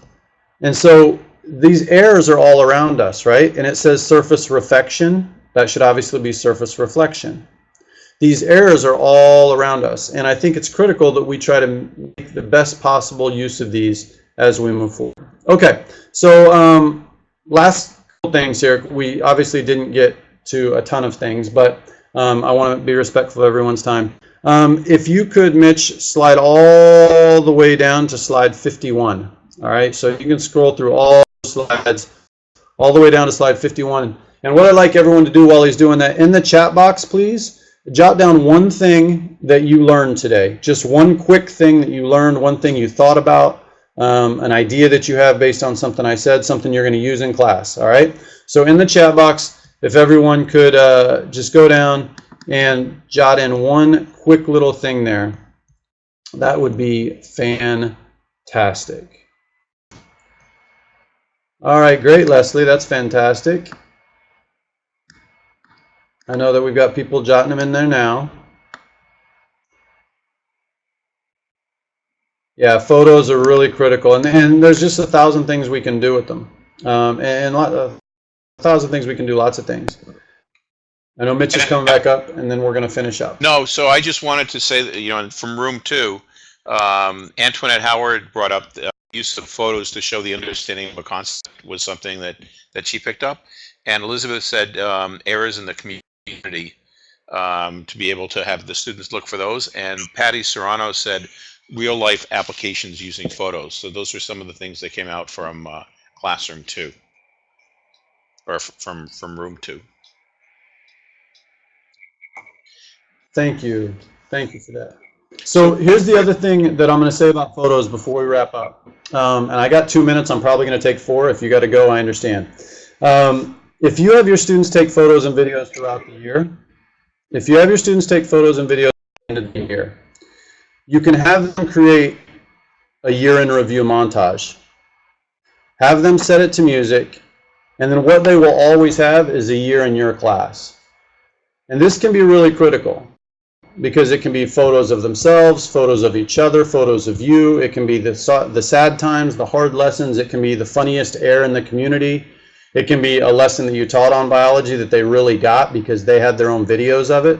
Speaker 2: And so these errors are all around us, right? And it says surface reflection. That should obviously be surface reflection. These errors are all around us. And I think it's critical that we try to make the best possible use of these as we move forward. Okay, so um, last things here. We obviously didn't get to a ton of things, but um, I want to be respectful of everyone's time. Um, if you could, Mitch, slide all the way down to slide 51. All right, so you can scroll through all slides, all the way down to slide 51. And what I'd like everyone to do while he's doing that, in the chat box, please, jot down one thing that you learned today. Just one quick thing that you learned, one thing you thought about, um, an idea that you have based on something I said, something you're going to use in class. All right, so in the chat box, if everyone could uh, just go down and jot in one quick little thing there, that would be fantastic. All right, great, Leslie. That's fantastic. I know that we've got people jotting them in there now. Yeah, photos are really critical, and, and there's just a thousand things we can do with them, um, and a thousand things we can do, lots of things. I know Mitch is coming back up, and then we're going to finish up.
Speaker 1: No, so I just wanted to say that, you know, from room two, um, Antoinette Howard brought up the use of photos to show the understanding of a concept was something that, that she picked up. And Elizabeth said um, errors in the community um, to be able to have the students look for those. And Patty Serrano said real life applications using photos. So those are some of the things that came out from uh, classroom two or from, from room two.
Speaker 2: Thank you. Thank you for that. So here's the other thing that I'm going to say about photos before we wrap up. Um, and I got two minutes. I'm probably going to take four. If you got to go, I understand. Um, if you have your students take photos and videos throughout the year, if you have your students take photos and videos at the end of the year, you can have them create a year in review montage. Have them set it to music, and then what they will always have is a year in your class. And this can be really critical because it can be photos of themselves, photos of each other, photos of you. It can be the, the sad times, the hard lessons. It can be the funniest air in the community. It can be a lesson that you taught on biology that they really got because they had their own videos of it.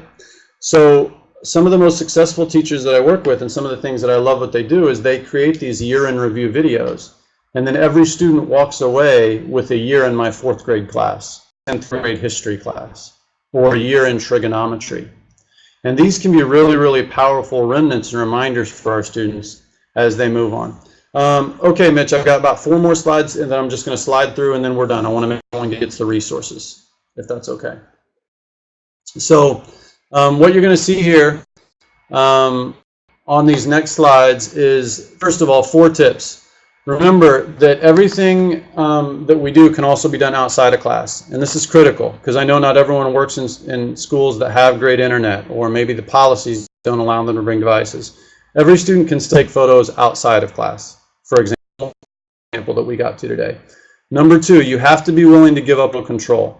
Speaker 2: So some of the most successful teachers that I work with and some of the things that I love what they do is they create these year in review videos. And then every student walks away with a year in my fourth grade class, 10th grade history class, or a year in trigonometry. And these can be really, really powerful remnants and reminders for our students as they move on. Um, okay, Mitch, I've got about four more slides, and then I'm just going to slide through, and then we're done. I want to make sure everyone gets the resources, if that's okay. So um, what you're going to see here um, on these next slides is, first of all, four tips. Remember that everything um, that we do can also be done outside of class. And this is critical because I know not everyone works in, in schools that have great internet or maybe the policies don't allow them to bring devices. Every student can take photos outside of class, for example, example that we got to today. Number two, you have to be willing to give up on control.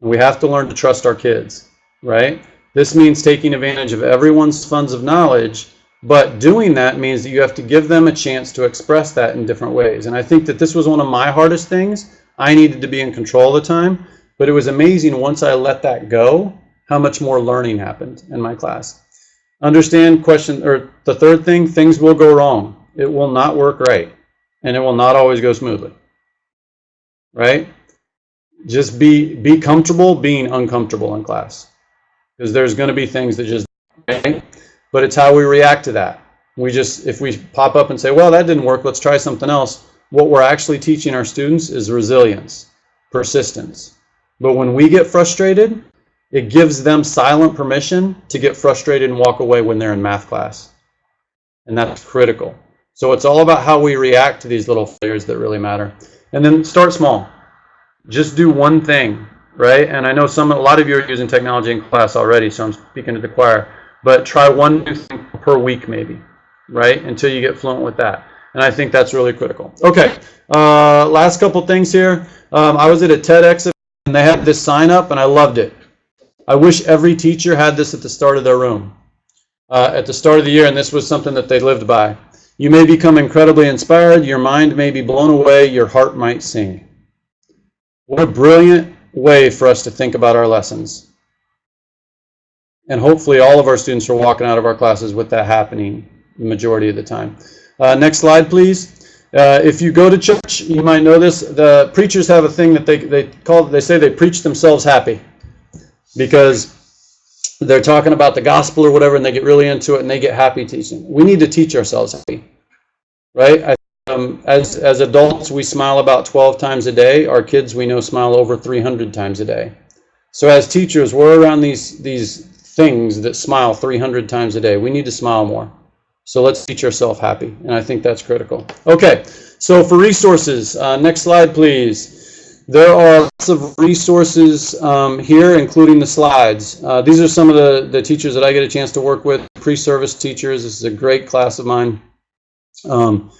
Speaker 2: We have to learn to trust our kids, right? This means taking advantage of everyone's funds of knowledge but doing that means that you have to give them a chance to express that in different ways. And I think that this was one of my hardest things. I needed to be in control all the time, but it was amazing once I let that go, how much more learning happened in my class. Understand question, or the third thing, things will go wrong. It will not work right, and it will not always go smoothly. Right? Just be be comfortable being uncomfortable in class. Because there's going to be things that just right? But it's how we react to that. We just, if we pop up and say, well, that didn't work, let's try something else, what we're actually teaching our students is resilience, persistence. But when we get frustrated, it gives them silent permission to get frustrated and walk away when they're in math class. And that's critical. So it's all about how we react to these little failures that really matter. And then start small. Just do one thing, right? And I know some, a lot of you are using technology in class already, so I'm speaking to the choir but try one new thing per week maybe, right? Until you get fluent with that. And I think that's really critical. Okay, uh, last couple things here. Um, I was at a TEDx and they had this sign up and I loved it. I wish every teacher had this at the start of their room. uh, at the start of the year, and this was something that they lived by. You may become incredibly inspired, your mind may be blown away, your heart might sing. What a brilliant way for us to think about our lessons. And hopefully all of our students are walking out of our classes with that happening the majority of the time. Uh, next slide, please. Uh, if you go to church, you might know this. The preachers have a thing that they, they call, they say they preach themselves happy because they're talking about the gospel or whatever and they get really into it and they get happy teaching. We need to teach ourselves happy, right? I, um, as, as adults, we smile about 12 times a day. Our kids, we know, smile over 300 times a day. So as teachers, we're around these, these things that smile 300 times a day. We need to smile more. So let's teach ourselves happy, and I think that's critical. Okay, so for resources, uh, next slide, please. There are lots of resources um, here, including the slides. Uh, these are some of the, the teachers that I get a chance to work with, pre-service teachers. This is a great class of mine. Um,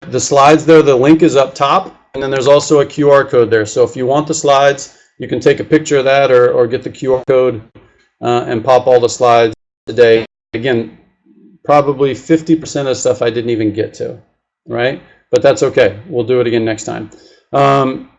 Speaker 2: the slides there, the link is up top, and then there's also a QR code there. So if you want the slides, you can take a picture of that or, or get the QR code uh, and pop all the slides today. Again, probably 50% of stuff I didn't even get to, right? But that's okay. We'll do it again next time. Um,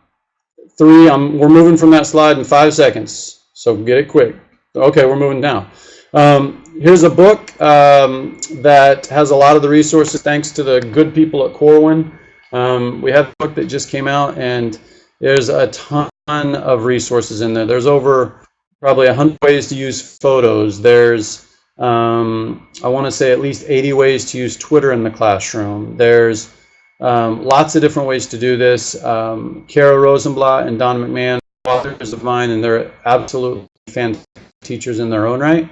Speaker 2: three, I'm, we're moving from that slide in five seconds, so get it quick. Okay, we're moving now. Um, here's a book um, that has a lot of the resources thanks to the good people at Corwin. Um, we have a book that just came out and there's a ton of resources in there. There's over probably 100 ways to use photos. There's um, I want to say at least 80 ways to use Twitter in the classroom. There's um, lots of different ways to do this. Um, Kara Rosenblatt and Don McMahon, authors of mine, and they're absolutely fantastic teachers in their own right.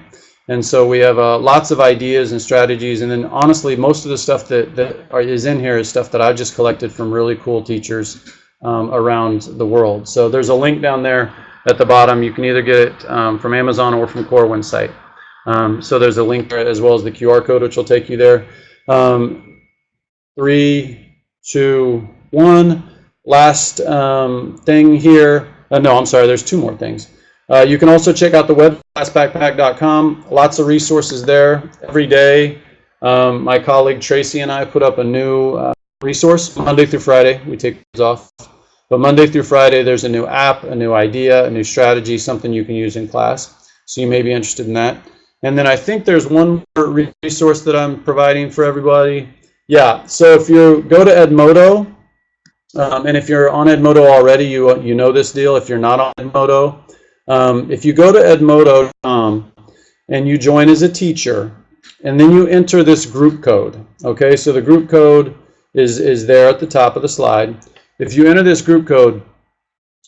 Speaker 2: And so we have uh, lots of ideas and strategies. And then honestly, most of the stuff that, that are, is in here is stuff that I've just collected from really cool teachers um, around the world. So there's a link down there at the bottom. You can either get it um, from Amazon or from Corwin's site. Um, so there's a link there as well as the QR code, which will take you there. Um, three, two, one. Last um, thing here. Uh, no, I'm sorry. There's two more things. Uh, you can also check out the web lastbackpack.com. Lots of resources there every day. Um, my colleague Tracy and I put up a new uh, resource Monday through Friday. We take those off. But Monday through Friday, there's a new app, a new idea, a new strategy, something you can use in class. So you may be interested in that. And then I think there's one more resource that I'm providing for everybody. Yeah, so if you go to Edmodo, um, and if you're on Edmodo already, you, you know this deal. If you're not on Edmodo, um, if you go to edmodo.com and you join as a teacher, and then you enter this group code, okay? So the group code is, is there at the top of the slide. If you enter this group code,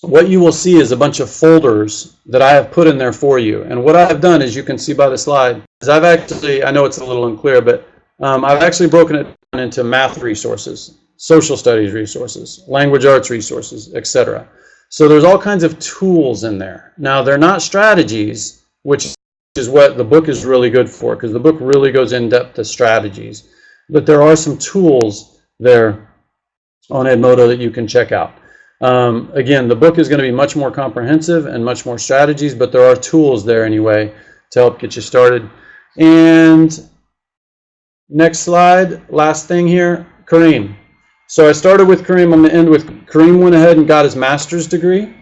Speaker 2: what you will see is a bunch of folders that I have put in there for you. And what I've done, as you can see by the slide, is I've actually, I know it's a little unclear, but um, I've actually broken it down into math resources, social studies resources, language arts resources, etc. So there's all kinds of tools in there. Now, they're not strategies, which is what the book is really good for, because the book really goes in depth to strategies. But there are some tools there on Edmodo that you can check out. Um, again, the book is going to be much more comprehensive and much more strategies, but there are tools there anyway to help get you started. And next slide, last thing here, Kareem. So I started with Kareem, I'm going to end with Kareem went ahead and got his master's degree.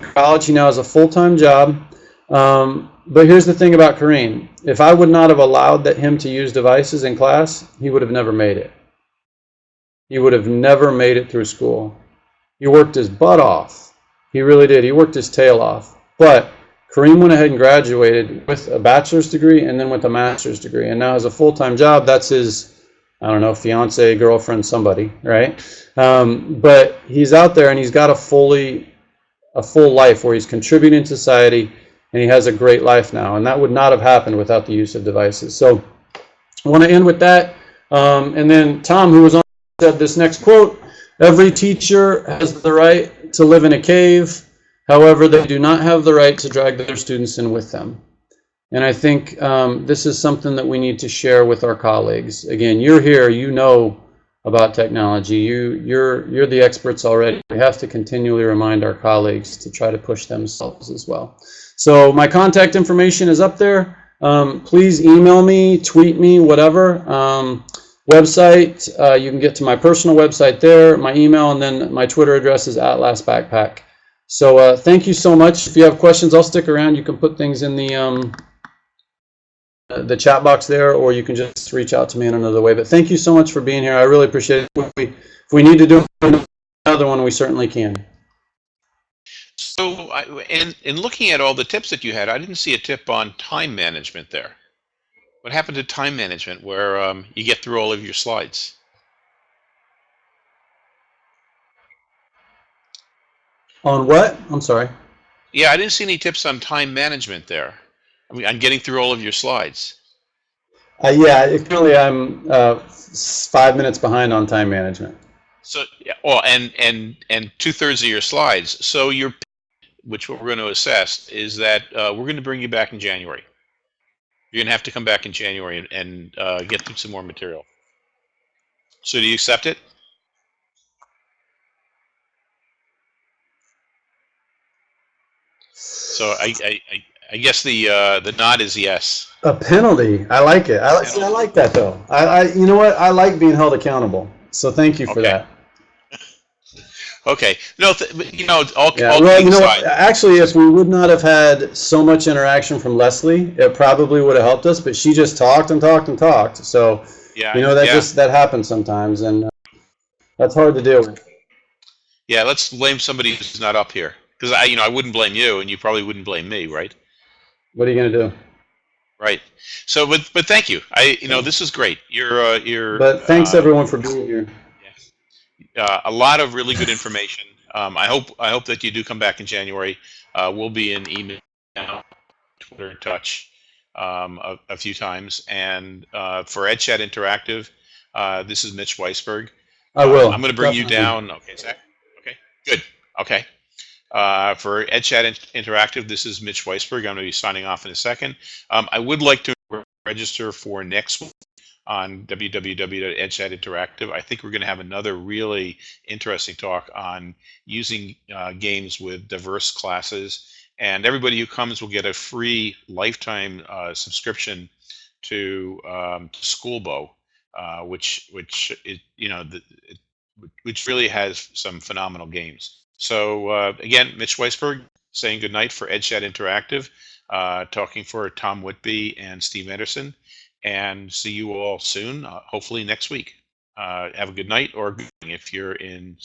Speaker 2: College, he now has a full-time job. Um, but here's the thing about Kareem. If I would not have allowed that him to use devices in class, he would have never made it. He would have never made it through school. He worked his butt off. He really did. He worked his tail off. But Kareem went ahead and graduated with a bachelor's degree and then with a master's degree. And now has a full-time job. That's his, I don't know, fiance, girlfriend, somebody, right? Um, but he's out there and he's got a fully, a full life where he's contributing to society and he has a great life now. And that would not have happened without the use of devices. So I want to end with that. Um, and then Tom, who was on, said this next quote, Every teacher has the right to live in a cave. However, they do not have the right to drag their students in with them. And I think um, this is something that we need to share with our colleagues. Again, you're here, you know about technology. You, you're, you're the experts already. We have to continually remind our colleagues to try to push themselves as well. So my contact information is up there. um, please email me, tweet me, whatever. Um, website, uh, you can get to my personal website there, my email, and then my Twitter address is at Last Backpack. So uh, thank you so much. If you have questions, I'll stick around. You can put things in the um, uh, the chat box there, or you can just reach out to me in another way. But thank you so much for being here. I really appreciate it. If we, if we need to do another one, we certainly can.
Speaker 1: So, in in looking at all the tips that you had, I didn't see a tip on time management there. What happened to time management, where um, you get through all of your slides?
Speaker 2: On what? I'm sorry.
Speaker 1: Yeah, I didn't see any tips on time management there. I mean, on getting through all of your slides.
Speaker 2: Uh, yeah, currently I'm uh, five minutes behind on time management.
Speaker 1: So, yeah, well, and and and two thirds of your slides. So your, which what we're going to assess is that uh, we're going to bring you back in January. You're going to have to come back in January and, and uh, get through some more material. So do you accept it? So I I, I, I guess the uh, the nod is yes.
Speaker 2: A penalty. I like it. I like. See, I like that though. I, I, you know what? I like being held accountable. So thank you for
Speaker 1: Okay.
Speaker 2: that.
Speaker 1: Okay. No, th- you know, all,
Speaker 2: Yeah.
Speaker 1: all
Speaker 2: Well, you know what? Actually, if we would not have had so much interaction from Leslie, it probably would have helped us. But she just talked and talked and talked. So
Speaker 1: yeah,
Speaker 2: you know that
Speaker 1: yeah,
Speaker 2: just that happens sometimes, and uh, that's hard to deal with.
Speaker 1: yeah. Let's blame somebody who's not up here because I, you know, I wouldn't blame you, and you probably wouldn't blame me, right?
Speaker 2: What are you gonna do?
Speaker 1: Right. So, but but thank you. I, you know, this is great. You're uh, you're.
Speaker 2: But thanks
Speaker 1: uh,
Speaker 2: everyone for being here.
Speaker 1: Uh, a lot of really good information. Um, I hope I hope that you do come back in January. Uh, we'll be in email, Twitter, and touch um, a, a few times. And uh, for EdChat Interactive, uh, this is Mitch Weisberg.
Speaker 2: I will.
Speaker 1: I'm going to bring you down. Okay, Zach. Okay, good. Okay. Uh, for EdChat In- Interactive, this is Mitch Weisberg. I'm going to be signing off in a second. Um, I would like to register for next week on www.edchat Interactive. I think we're going to have another really interesting talk on using uh, games with diverse classes. And everybody who comes will get a free lifetime uh, subscription to, um, Schoolbow, uh, which which is you know the, it, which really has some phenomenal games. So uh, again, Mitch Weisberg saying goodnight for EdChat Interactive, uh, talking for Tom Whitby and Steve Anderson, and see you all soon, uh, hopefully next week. Uh, have a good night or good if you're in.